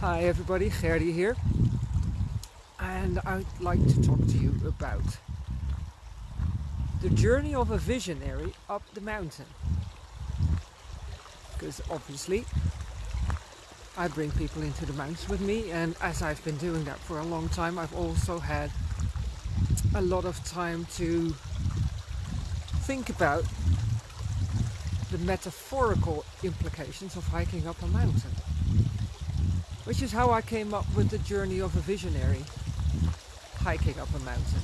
Hi everybody, Gerdy here. And I'd like to talk to you about the journey of a visionary up the mountain. Because obviously I bring people into the mountains with me and as I've been doing that for a long time I've also had a lot of time to think about the metaphorical implications of hiking up a mountain which is how I came up with the journey of a visionary hiking up a mountain.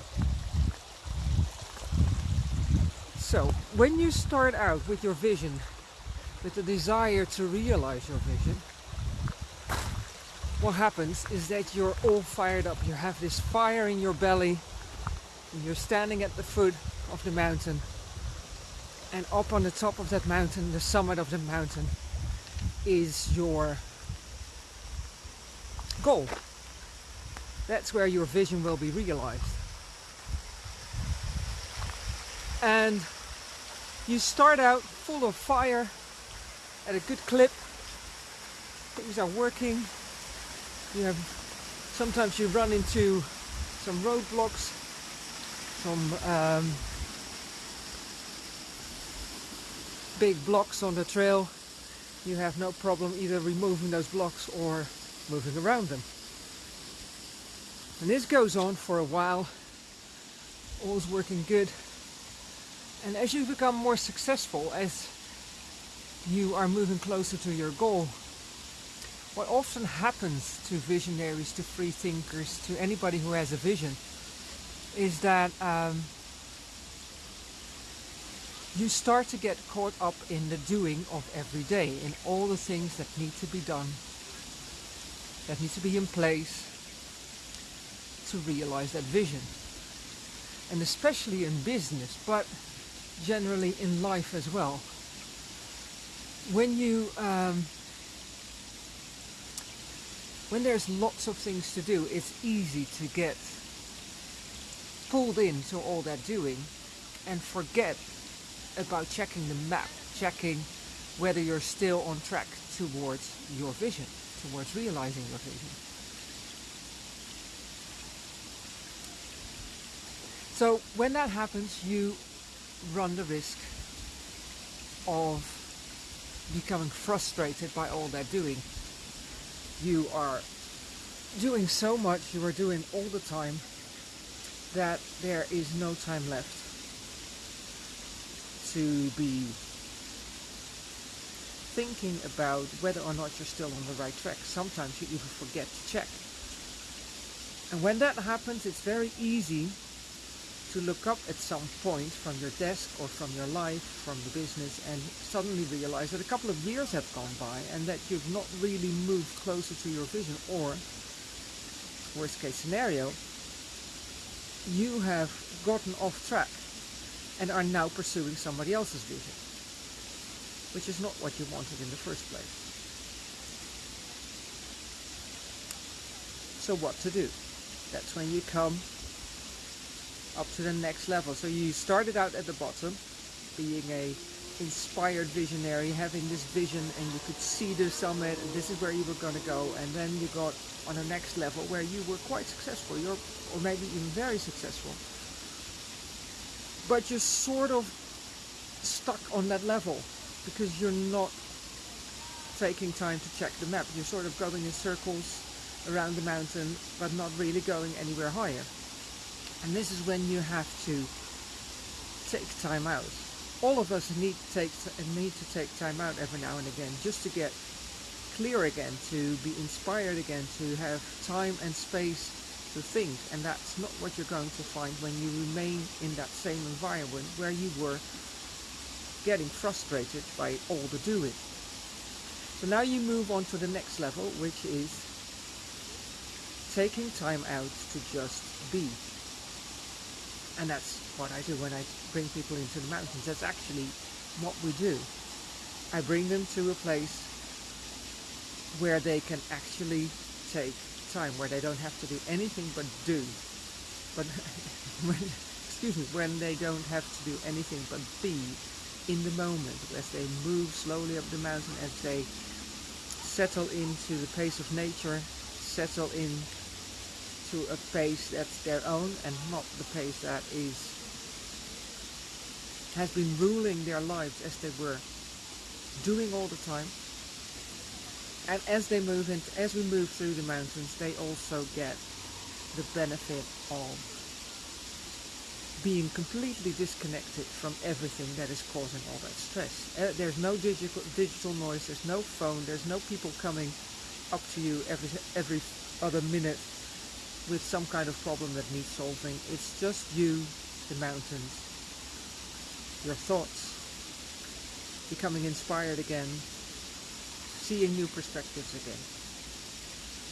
So, when you start out with your vision, with the desire to realize your vision, what happens is that you're all fired up. You have this fire in your belly, and you're standing at the foot of the mountain, and up on the top of that mountain, the summit of the mountain, is your goal. That's where your vision will be realized. And you start out full of fire at a good clip. Things are working. You have sometimes you run into some roadblocks, some um, big blocks on the trail. You have no problem either removing those blocks or moving around them. And this goes on for a while, all's working good. And as you become more successful, as you are moving closer to your goal, what often happens to visionaries, to free thinkers, to anybody who has a vision, is that um, you start to get caught up in the doing of every day, in all the things that need to be done that needs to be in place to realize that vision. And especially in business, but generally in life as well. When you um, when there's lots of things to do, it's easy to get pulled into all that doing and forget about checking the map, checking whether you're still on track towards your vision towards realizing your vision. So when that happens, you run the risk of becoming frustrated by all that doing. You are doing so much, you are doing all the time, that there is no time left to be thinking about whether or not you're still on the right track. Sometimes you even forget to check. And when that happens, it's very easy to look up at some point from your desk or from your life, from the business, and suddenly realize that a couple of years have gone by and that you've not really moved closer to your vision, or, worst case scenario, you have gotten off track and are now pursuing somebody else's vision which is not what you wanted in the first place. So what to do? That's when you come up to the next level. So you started out at the bottom, being a inspired visionary, having this vision and you could see the summit and this is where you were going to go and then you got on the next level where you were quite successful, you're, or maybe even very successful. But you're sort of stuck on that level because you're not taking time to check the map. You're sort of going in circles around the mountain, but not really going anywhere higher. And this is when you have to take time out. All of us need to take need to take time out every now and again, just to get clear again, to be inspired again, to have time and space to think. And that's not what you're going to find when you remain in that same environment where you were getting frustrated by all the doing. So now you move on to the next level, which is taking time out to just be. And that's what I do when I bring people into the mountains. That's actually what we do. I bring them to a place where they can actually take time, where they don't have to do anything but do. But when, excuse me, when they don't have to do anything but be in the moment as they move slowly up the mountain, as they settle into the pace of nature, settle in to a pace that's their own and not the pace that is has been ruling their lives as they were doing all the time. And as they move and as we move through the mountains, they also get the benefit of being completely disconnected from everything that is causing all that stress. Uh, there's no digital digital noise, there's no phone, there's no people coming up to you every every other minute with some kind of problem that needs solving. It's just you, the mountains, your thoughts, becoming inspired again, seeing new perspectives again.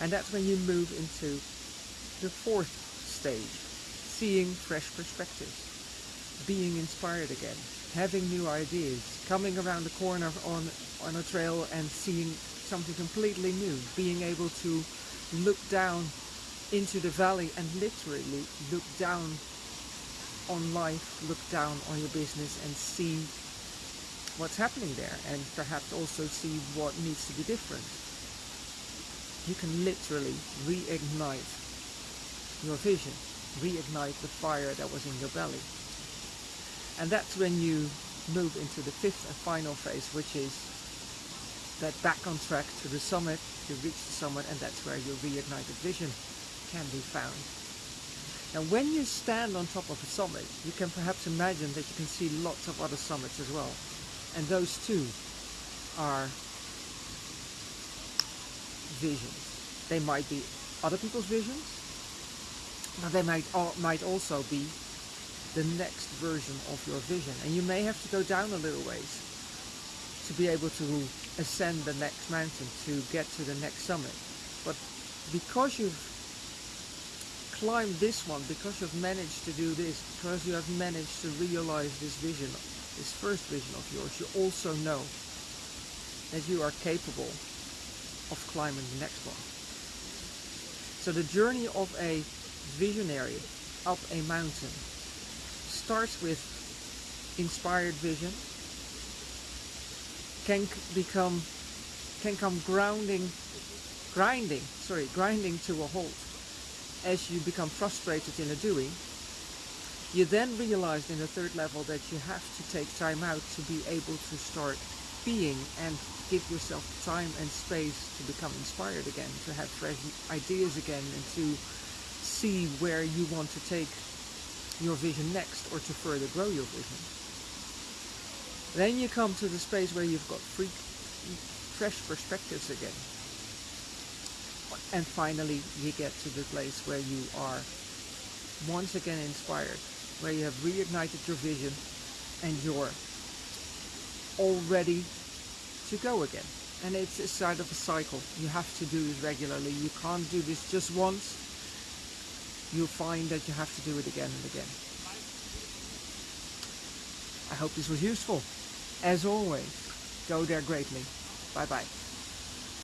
And that's when you move into the fourth stage, seeing fresh perspectives, being inspired again, having new ideas, coming around the corner on, on a trail and seeing something completely new, being able to look down into the valley and literally look down on life, look down on your business and see what's happening there and perhaps also see what needs to be different. You can literally reignite your vision, reignite the fire that was in your belly. And that's when you move into the fifth and final phase, which is that back on track to the summit, you reach the summit and that's where your reignited vision can be found. Now when you stand on top of a summit, you can perhaps imagine that you can see lots of other summits as well. And those too are visions. They might be other people's visions, but they might, might also be the next version of your vision. And you may have to go down a little ways to be able to ascend the next mountain, to get to the next summit. But because you've climbed this one because you've managed to do this, because you have managed to realize this vision, this first vision of yours, you also know that you are capable of climbing the next one. So the journey of a visionary up a mountain starts with inspired vision, can become, can come grounding, grinding, sorry, grinding to a halt as you become frustrated in the doing, you then realize in the third level that you have to take time out to be able to start being and give yourself time and space to become inspired again, to have fresh ideas again and to see where you want to take your vision next or to further grow your vision. Then you come to the space where you've got free, fresh perspectives again and finally you get to the place where you are once again inspired, where you have reignited your vision and you're all ready to go again. And it's a side of a cycle. You have to do this regularly. You can't do this just once. You'll find that you have to do it again and again. I hope this was useful. As always, go there greatly. Bye bye.